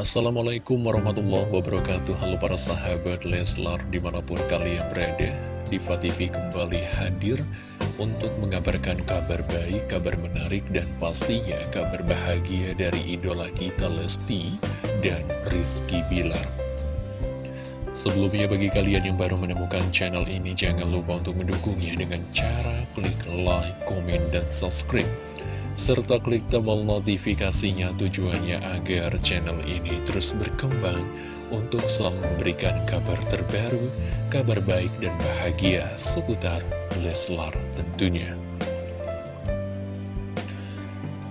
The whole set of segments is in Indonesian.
Assalamualaikum warahmatullahi wabarakatuh. Halo para sahabat Leslar di mana pun kalian berada Diva TV kembali hadir untuk mengabarkan kabar baik, kabar menarik dan pastinya kabar bahagia dari idola kita Lesti dan Rizky Bilar. Sebelumnya bagi kalian yang baru menemukan channel ini jangan lupa untuk mendukungnya dengan cara klik like, komen, dan subscribe serta klik tombol notifikasinya tujuannya agar channel ini terus berkembang untuk selalu memberikan kabar terbaru, kabar baik dan bahagia seputar Leslar tentunya.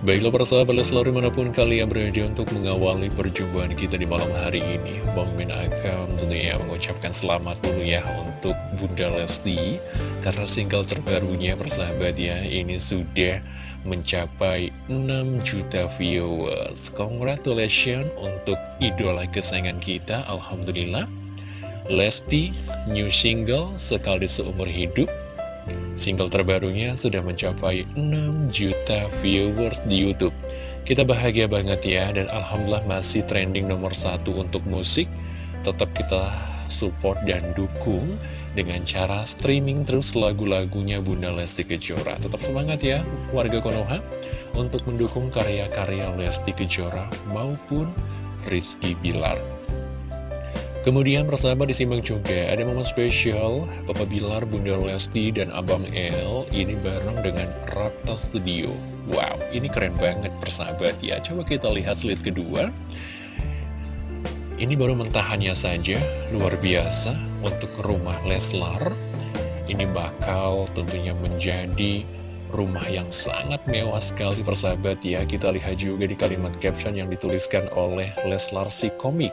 Baiklah para sahabat Leslar di mana pun kalian berada untuk mengawali perjumpaan kita di malam hari ini Bang Min akan tentunya mengucapkan selamat dulu ya untuk Bunda Lesti Karena single terbarunya persahabat ya ini sudah mencapai 6 juta viewers. Congratulations untuk idola kesayangan kita Alhamdulillah. Lesti new single sekali seumur hidup. Single terbarunya sudah mencapai 6 juta viewers di Youtube. Kita bahagia banget ya Dan Alhamdulillah masih trending nomor satu untuk musik. Tetap kita support dan dukung Dengan cara streaming terus lagu-lagunya Bunda Lesti Kejora. Tetap semangat ya warga Konoha Untuk mendukung karya-karya Lesti Kejora maupun Rizky Bilar. Kemudian persahabat disimak juga. Ada momen spesial Papa Bilar, Bunda Lesti, dan Abang El ini bareng dengan Rakta Studio. Wow, ini keren banget persahabat ya. Coba kita lihat slide kedua Ini baru mentahannya saja, luar biasa untuk rumah Leslar. Ini bakal tentunya menjadi rumah yang sangat mewah sekali persahabat. Ya Kita lihat juga di kalimat caption yang dituliskan oleh Leslar si komik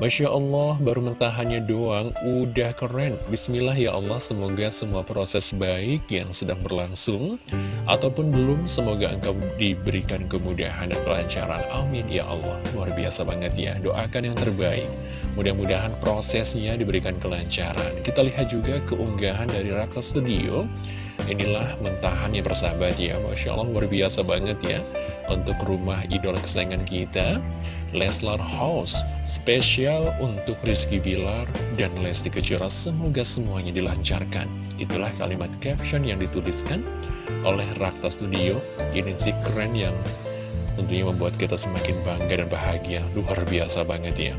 Masya Allah, baru mentahannya doang, udah keren. Bismillah ya Allah, semoga semua proses baik yang sedang berlangsung, ataupun belum, semoga engkau diberikan kemudahan dan kelancaran. Amin ya Allah, luar biasa banget ya. Doakan yang terbaik. Mudah-mudahan prosesnya diberikan kelancaran. Kita lihat juga keunggahan dari Raka Studio. Inilah mentahannya persahabat ya, Masya Allah luar biasa banget ya Untuk rumah idola kesayangan kita Leslar House spesial untuk Rizky Bilar dan Lesti Kejora. Semoga semuanya dilancarkan. Itulah kalimat caption yang dituliskan oleh Rakta Studio. Ini sih keren yang tentunya membuat kita semakin bangga dan bahagia. Luar biasa banget ya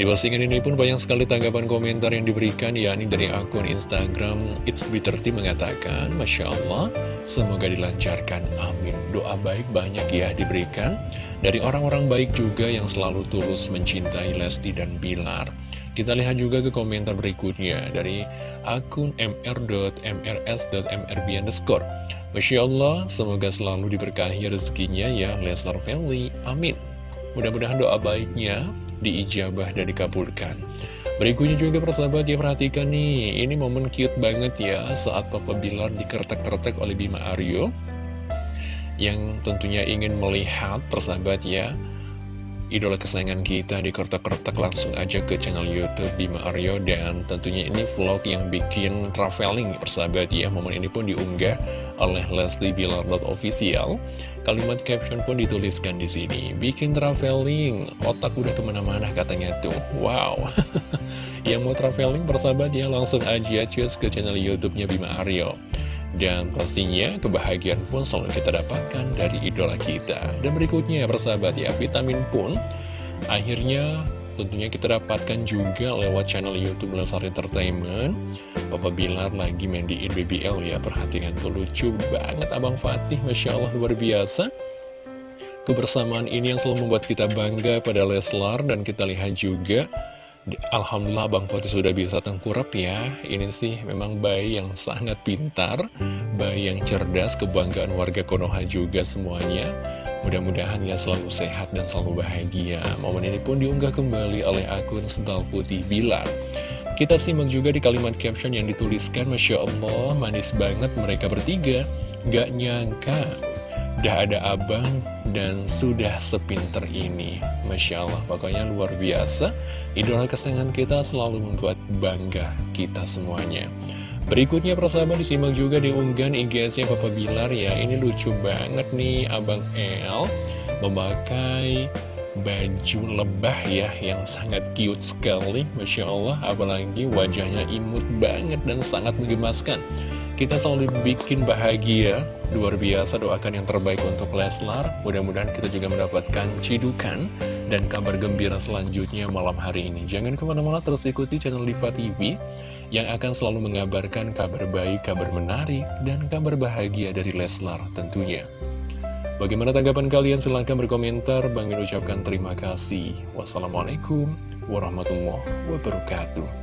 di postingan ini pun banyak sekali tanggapan komentar yang diberikan, yakni dari akun Instagram It's Bitter mengatakan, Masya Allah, semoga dilancarkan, amin. Doa baik banyak ya diberikan dari orang-orang baik juga yang selalu tulus mencintai Lesti dan Bilar. Kita lihat juga ke komentar berikutnya dari akun mr.mrs.mrb underscore. Masya Allah, semoga selalu diberkahi rezekinya ya Leslar Family, amin. Mudah-mudahan doa baiknya diijabah dan dikabulkan. Berikutnya juga persahabat ya perhatikan nih, ini momen cute banget ya saat Papa Bilar dikertek-kertek oleh Bima Aryo yang tentunya ingin melihat persahabat ya idola kesayangan kita di kertak-kertak langsung aja ke channel Youtube Bima Aryo dan tentunya ini vlog yang bikin traveling persahabat ya. Momen ini pun diunggah oleh Leslie Bilar official. Kalimat caption pun dituliskan di sini bikin traveling. Otak udah ke mana-mana katanya tuh. Wow. Yang mau traveling persahabat ya langsung aja cus ke channel YouTube-nya Bima Aryo dan pastinya kebahagiaan pun selalu kita dapatkan dari idola kita. Dan berikutnya persahabat ya, vitamin pun akhirnya tentunya kita dapatkan juga lewat channel Youtube Lesar Entertainment. Papa Bilar lagi mandiin BBL ya, perhatikan tuh lucu banget Abang Fatih, Masya Allah luar biasa. Kebersamaan ini yang selalu membuat kita bangga pada Leslar dan kita lihat juga Alhamdulillah Bang Fatih sudah bisa tengkurap ya. Ini sih memang bayi yang sangat pintar Bayi yang cerdas, kebanggaan warga Konoha juga semuanya. Mudah-mudahan ya selalu sehat dan selalu bahagia. Momen ini pun diunggah kembali oleh akun Sental Putih Bilar Kita simak juga di kalimat caption yang dituliskan Masya Allah, manis banget mereka bertiga. Gak nyangka Udah ada abang dan sudah sepinter ini. Masya Allah, pokoknya luar biasa. Idola kesayangan kita selalu membuat bangga kita semuanya. Berikutnya persahabat disimak juga di unggahan IGS-nya Papa Bilar ya. Ini lucu banget nih Abang El Memakai baju lebah ya yang sangat cute sekali. Masya Allah apalagi wajahnya imut banget dan sangat menggemaskan kita selalu bikin bahagia luar biasa doakan yang terbaik untuk Leslar mudah-mudahan kita juga mendapatkan cidukan dan kabar gembira selanjutnya malam hari ini jangan ke mana-mana terus ikuti channel Diva TV yang akan selalu mengabarkan kabar baik, kabar menarik, dan kabar bahagia dari Leslar tentunya Bagaimana tanggapan kalian? Silahkan berkomentar. Bang Min ucapkan terima kasih. Wassalamualaikum warahmatullahi wabarakatuh.